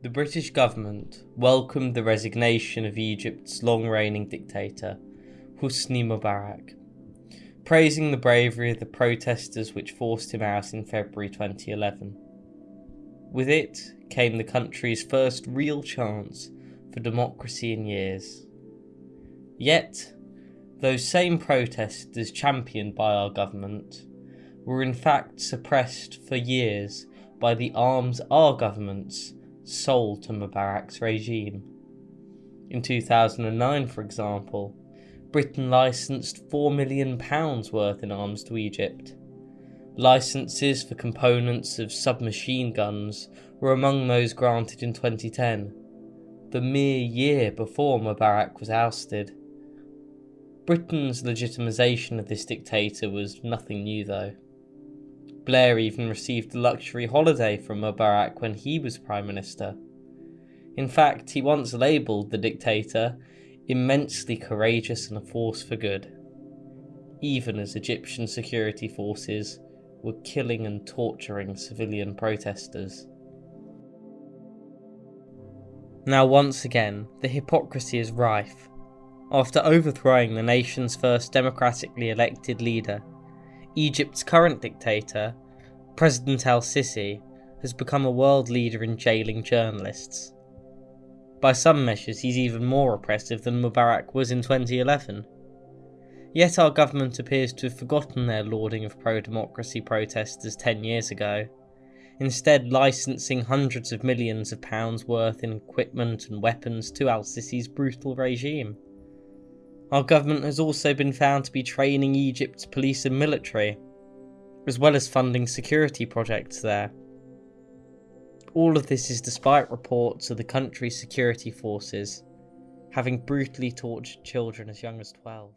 The British government welcomed the resignation of Egypt's long reigning dictator, Hosni Mubarak, praising the bravery of the protesters which forced him out in February 2011. With it came the country's first real chance for democracy in years. Yet, those same protesters championed by our government were in fact suppressed for years by the arms our governments sold to Mubarak's regime. In 2009, for example, Britain licensed £4 million worth in arms to Egypt. Licenses for components of submachine guns were among those granted in 2010, the mere year before Mubarak was ousted. Britain's legitimisation of this dictator was nothing new though. Blair even received a luxury holiday from Mubarak when he was Prime Minister. In fact, he once labelled the dictator immensely courageous and a force for good, even as Egyptian security forces were killing and torturing civilian protesters. Now, once again, the hypocrisy is rife. After overthrowing the nation's first democratically elected leader, Egypt's current dictator, President al Sisi, has become a world leader in jailing journalists. By some measures, he's even more oppressive than Mubarak was in 2011. Yet our government appears to have forgotten their lauding of pro democracy protesters 10 years ago, instead, licensing hundreds of millions of pounds worth in equipment and weapons to al Sisi's brutal regime. Our government has also been found to be training Egypt's police and military, as well as funding security projects there. All of this is despite reports of the country's security forces having brutally tortured children as young as 12.